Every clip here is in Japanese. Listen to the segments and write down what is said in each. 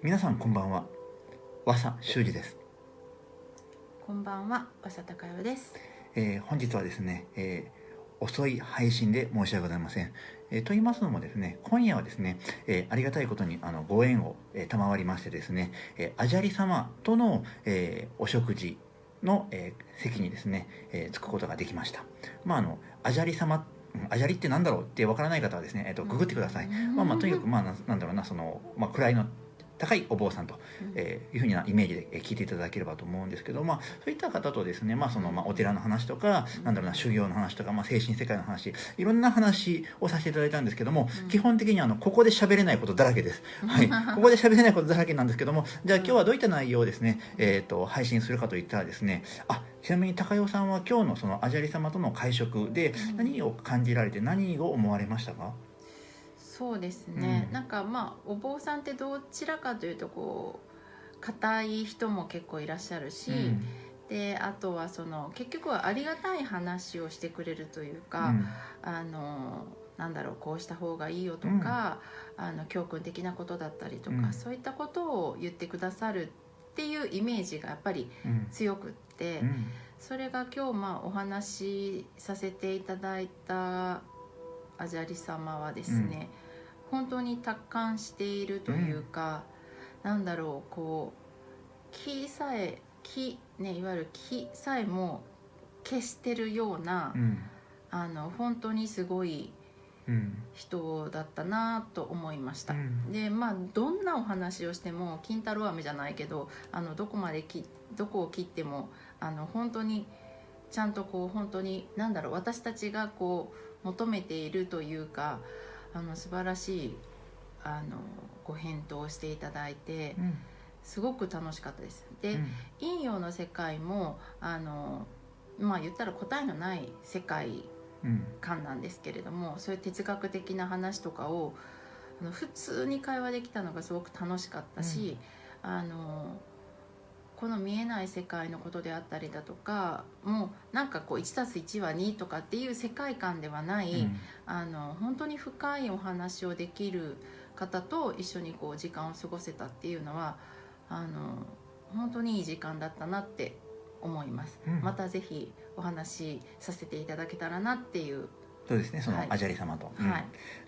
皆さんこんばんは。和佐修二です、こんばんは、わさたかよです。えー本日はですね、えー遅い配信で申し訳ございません、えーと言いますのもですね今夜はですね、えーありがたいことにあのご縁を、えー賜りましてですね、えー、アジャリ様との、えーお食事の、えー席にですね、えー着くことができました。まああのアジャリ様うんアジャリってなんだろうってわからない方はですね、えー、とググってください、まあまあとにかくまあななんだろうなその、まあ、位の高いお坊さんと、えーいうふうなイメージでえー聞いていただければと思うんですけど、まあ、そういった方とですね、まあそのまあ、お寺の話とか、なんだろうな修行の話とか、まあ、精神世界の話いろんな話をさせていただいたんですけども、うん。基本的にあのここで喋れないことだらけです、はい、ここで喋れないことだらけなんですけどもじゃあ今日はどういった内容をですね、えー、と配信するかといったらですねあちなみに高代さんは今日のそのアジャリ様との会食でうん。何を感じられて何を思われましたか、そうですね、うん。なんかまあお坊さんってどちらかというとこう硬い人も結構いらっしゃるし、うん。であとはその結局はありがたい話をしてくれるというか、あのなんだろうこうした方がいいよとか、あの教訓的なことだったりとか、うん。そういったことを言ってくださるっていうイメージがやっぱりうん。うん強くって、うん。それが今日まあお話しさせていただいたアジャリ様はですね、本当に達観しているというか、なんだろうこう気さえ気ねいわゆる気さえも消してるような、うんあの本当にすごいうん人だったなと思いました。うんでまあどんなお話をしても金太郎飴じゃないけどあのどこまできどこを切ってもあの本当にちゃんとこう本当に何だろう私たちがこう求めているというかあの素晴らしいあのご返答をしていただいてうん。すごく楽しかったです。で、うん。陰陽の世界もあのまあ言ったら答えのない世界うん。観なんですけれどもそういう哲学的な話とかをあの普通に会話できたのがすごく楽しかったし、あのこの見えない世界のことであったりだとかもうなんかこう 1+1 は2とかっていう世界観ではない、うん。あの本当に深いお話をできる方と一緒にこう時間を過ごせたっていうのはあの本当にいい時間だったなって思います、うん。またぜひお話しさせていただけたらなっていう、そうですねそのはい。アジャリ様と、うん。はい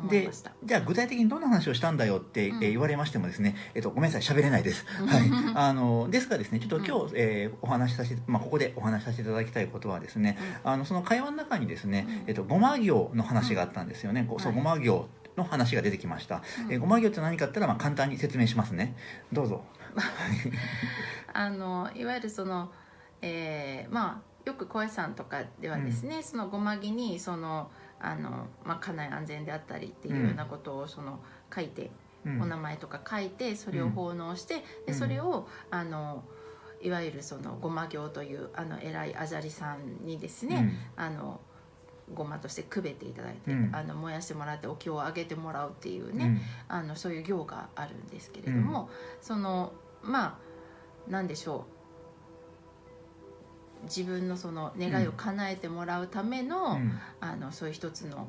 でじゃあ具体的にどんな話をしたんだよって、うんえー言われましてもですね、えっとごめんなさい喋れないです、はい、あのですがですねちょっと今日、えーお話しさせて、まあ、ここでお話しさせていただきたいことはですねあのその会話の中にですね、うん。えっと、ごま行の話があったんですよね、ごそうはい。ごま行の話が出てきました、うん。えーごま行って何かって言ったら、まあ、簡単に説明しますね。どうぞ。あのいわゆるその、えーまあよく小江さんとかではですね、そのごまぎにそのあの、まあ、家内安全であったりっていうようなことをその書いて、うん。お名前とか書いてそれを奉納して、うん。でそれをあのいわゆるそのごま行というあの偉いアジャリさんにですね、あのごまとしてくべていただいて、うん。あの燃やしてもらってお経をあげてもらうっていううん。ね、あのそういう行があるんですけれども、そのまあなんでしょう自分のその願いを叶えてもらうための,、うん。あのそういう一つの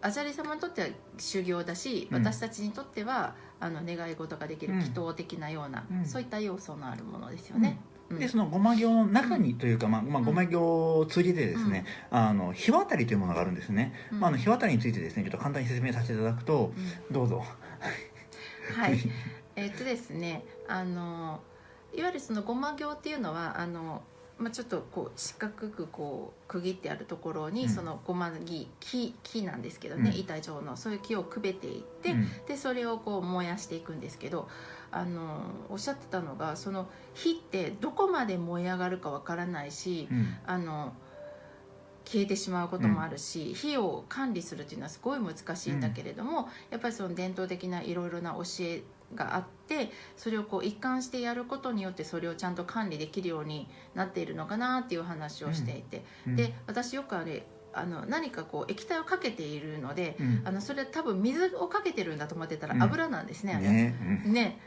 アジャリ様にとっては修行だし、うん。私たちにとってはあの願い事ができるうん。祈祷的なような、うん。そういった要素のあるものですよね。うん。でそのごま行の中にというか、まあまあ、ごま行を通じてですね、あの日渡りというものがあるんですね、うん。まあ、あの日渡りについてですねちょっと簡単に説明させていただくとうん。どうぞ。はい、えっとですねあのいわゆるそのごま行っていうのはあの、まあ、ちょっとこう四角くこう区切ってあるところに、うん。そのごま木木木なんですけどね、うん。板状のそういう木をくべていって、うん。でそれをこう燃やしていくんですけどあのおっしゃってたのがその火ってどこまで燃え上がるかわからないし、うん。あの消えてしまうこともあるし、火を管理するっていうのはすごい難しいんだけれども、やっぱりその伝統的ないろいろな教えがあってそれをこう一貫してやることによってそれをちゃんと管理できるようになっているのかなっていう話をしていて、うん。で私よくあれあの何かこう液体をかけているので、うん。あのそれ多分水をかけてるんだと思ってたらうん。油なんですね、あれ。ね。うん。ね。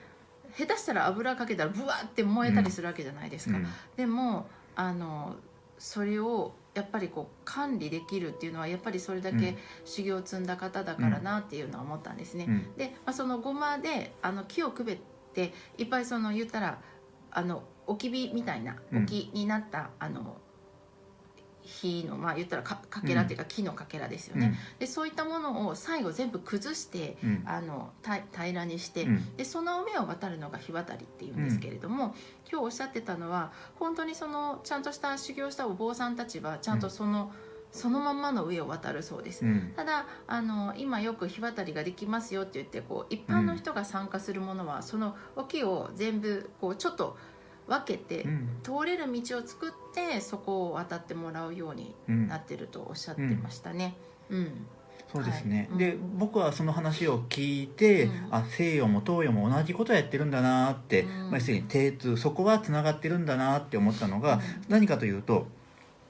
下手したら油かけたらブワーって燃えたりするわけじゃないですか、うん。でもあのそれを、やっぱりこう管理できるっていうのはやっぱりそれだけ修行を積んだ方だからなっていうのは思ったんですね。うん。で、まあ、そのごまであの木をくべっていっぱいその言ったらあの置き火みたいなうん。置きになった、あの火のまあ言ったらかかけらっていうか木のかけらですよね、でそういったものを最後全部崩してうん。あのた平らにして、うん。でその上を渡るのが火渡りっていうんですけれども、今日おっしゃってたのは本当にそのちゃんとした修行したお坊さんたちはちゃんとその、そのまんまの上を渡るそうです。うん。ただあの今よく火渡りができますよって言ってこう一般の人が参加するものは、その沖を全部こうちょっと分けて、うん。通れる道を作ってそこを渡ってもらうようにうん。なってるとおっしゃってましたね。うん、そうですね、はい。で僕はその話を聞いて、うん。あ西洋も東洋も同じことやってるんだなって、うん。まあ、要するに定通そこはつながってるんだなって思ったのが、うん。何かというと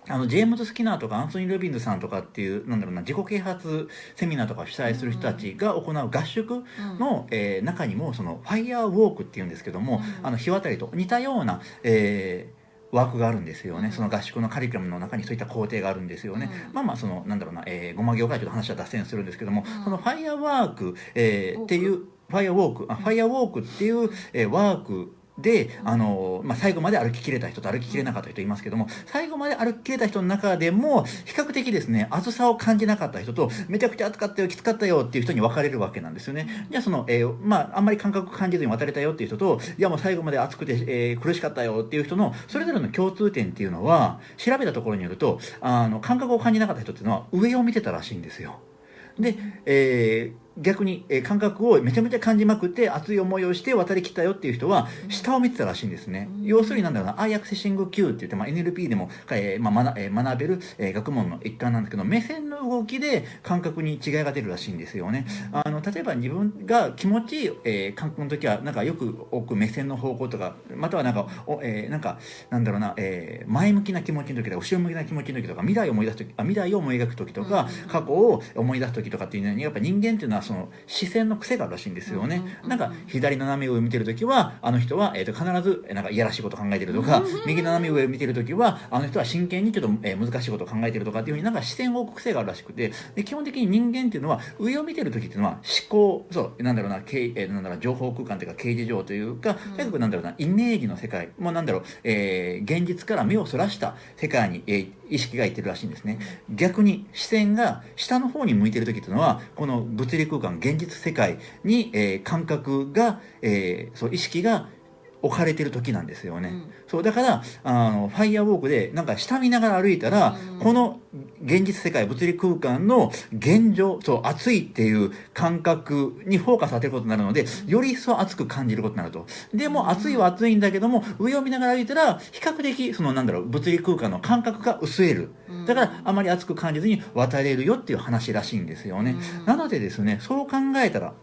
あのジェームズ・スキナーとかアンソニー・ルビンズさんとかっていうなんだろうな自己啓発セミナーとかを主催する人たちが行う合宿うん。の、えー中にもそのファイヤーウォークっていうんですけども、うんあの日渡りと似たような、えーワークがあるんですよね、うん。その合宿のカリキュラムの中にそういった工程があるんですよね、うん。まあまあそのなんだろうな、えー、ごま業界ちょっと話は脱線するんですけども、うん。そのファイヤーワーク、えーウォーク。っていうファイヤーウォークあファイヤーウォークっていう、えーワークで、あのまあ、最後まで歩ききれた人と歩ききれなかった人いますけども最後まで歩ききれた人の中でも比較的ですね暑さを感じなかった人とめちゃくちゃ暑かったよきつかったよっていう人に分かれるわけなんですよね。じゃあその、えーまあ、あんまり感覚感じずに渡れたよっていう人といやもう最後まで暑くて、えー苦しかったよっていう人のそれぞれの共通点っていうのは調べたところによるとあの感覚を感じなかった人っていうのは上を見てたらしいんですよ。で、えー逆に、えー感覚をめちゃめちゃ感じまくって熱い思いをして渡りきったよっていう人は下を見てたらしいんですね、うん。要するになんだろうなアイアクセシング Q って言って、まあ、NLP でも、えーまあ学えー学べる、えー学問の一環なんですけど目線の動きで感覚に違いが出るらしいんですよね。あの例えば自分が気持ちいい、えー感覚の時はなんかよく置く目線の方向とかまたはなんかお、えーなんかなんだろうな、えー前向きな気持ちの時とか後ろ向きな気持ちの時とか未来を思い出す時あ未来を思い描く時とか、うん。過去を思い出す時とかっていうのにやっぱ人間っていうのはその視線の癖があるらしいんですよね、なんか左斜め上を見てる時はあの人は、えー、と必ずえーなんかいやらしいこと考えてるとか、右斜め上を見てる時はあの人は真剣にちょっと、えー難しいことを考えてるとかっていうふうになんか視線を置く癖があるらしくてで基本的に人間っていうのは上を見てる時っていうのは思考そうなんだろうなえーなんだろうな情報空間というか刑事上というかとにかくなんだろうなイメージの世界もうなんだろう、えー現実から目をそらした世界に、えー意識がいってるらしいんですね。逆に視線が下の方に向いてる時っていうのはこの物理空間現実世界に、えー感覚が、えーそう意識が置かれてる時なんですよね、うん。そうだからあのファイヤーウォークでなんか下見ながら歩いたら、うん。この現実世界物理空間の現状そう暑いっていう感覚にフォーカス当てることになるのでより一層暑く感じることになると。でも暑いは暑いんだけども上を見ながら歩いたら比較的そのなんだろう物理空間の感覚が薄れる。うんだからあまり暑く感じずに渡れるよっていう話らしいんですよね、うん。なのでですねそう考えたら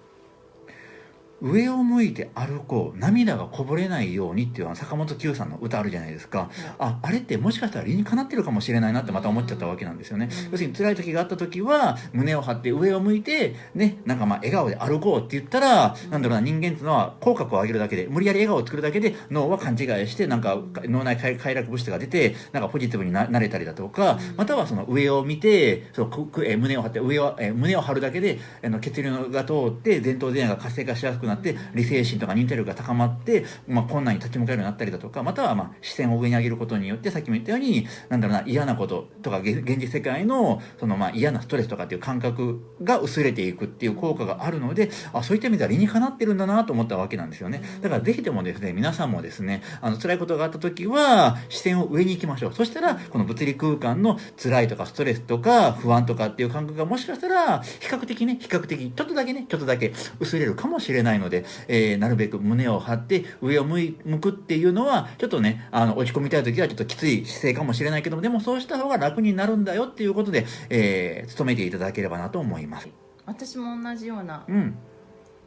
上を向いて歩こう涙がこぼれないようにっていうあの坂本九さんの歌あるじゃないですか、ああれってもしかしたら理にかなってるかもしれないなってまた思っちゃったわけなんですよね、うん。要するに辛い時があった時は胸を張って上を向いてねなんかまあ笑顔で歩こうって言ったら、なんだろうな人間っていうのは口角を上げるだけで無理やり笑顔を作るだけで脳は勘違いしてなんか脳内快快楽物質が出てなんかポジティブにななれたりだとか、うん。またはその上を見てそのくくえー胸を張って上を、えー胸を張るだけであの血流が通って前頭前野が活性化しやすくなって理性心とか認定力が高まって、まあ、困難に立ち向かえるようになったりだとかまたはまあ視線を上に上げることによってさっきも言ったようになんだろうな嫌なこととか現現実世界のそのまあ嫌なストレスとかっていう感覚が薄れていくっていう効果があるのであそういった意味では理にかなってるんだなと思ったわけなんですよね。だからぜひともですね皆さんもですねあの辛いことがあった時は視線を上に行きましょう。そしたらこの物理空間の辛いとかストレスとか不安とかっていう感覚がもしかしたら比較的ね比較的ちょっとだけねちょっとだけ薄れるかもしれないので、えーなるべく胸を張って上を向い向くっていうのはちょっとねあの落ち込みたい時はちょっときつい姿勢かもしれないけどもでもそうした方が楽になるんだよっていうことで、えー努めていただければなと思います。私も同じようなうん。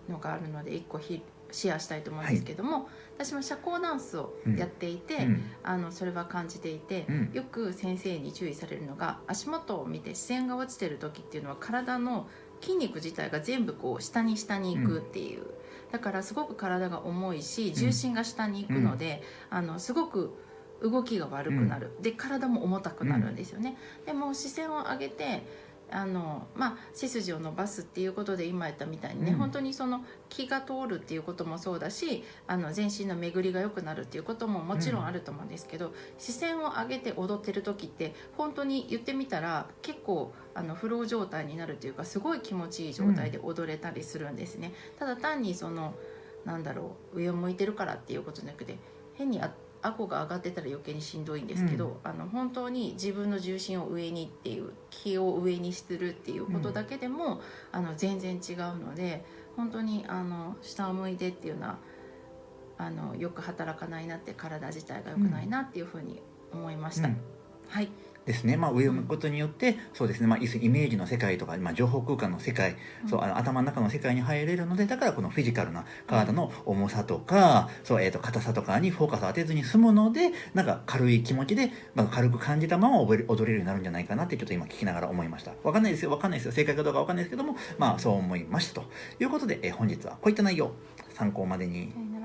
のがあるので一個ひシェアしたいと思うんですけども、私も社交ダンスをやっていて、うん。あのそれは感じていて、うん。よく先生に注意されるのが足元を見て視線が落ちてる時っていうのは体の筋肉自体が全部こう下に下に行くっていう、だからすごく体が重いし重心が下に行くので、あのすごく動きが悪くなる、で体も重たくなるんですよね、でも視線を上げてあのまあ、背筋を伸ばすっていうことで今言ったみたいにね、うん。本当にその気が通るっていうこともそうだしあの全身の巡りが良くなるっていうことももちろんあると思うんですけど、視線を上げて踊ってる時って本当に言ってみたら結構あのフロー状態になるというかすごい気持ちいい状態で踊れたりするんですね。ただ単にそのなんだろう上を向いてるからっていうことじゃなくて変にあ顎が上がってたら余計にしんどいんですけど、あの本当に自分の重心を上にっていう気を上にするっていうことだけでも、あの全然違うので本当にあの下を向いてっていうのはあのよく働かないなって体自体が良くないなっていうふうに思いました。うん。はい、ですね、まあ、上を向くことによって、そうですね、まあ、イメージの世界とか、まあ、情報空間の世界、そうあの頭の中の世界に入れるのでだからこのフィジカルな体の重さとか、そうえー、と硬さとかにフォーカスを当てずに済むのでなんか軽い気持ちで、まあ、軽く感じたまま踊れるようになるんじゃないかなってちょっと今聞きながら思いました。わかんないですよわかんないですよ。正解かどうかわかんないですけどもまあそう思いましたということで、えー本日はこういった内容参考までに。はい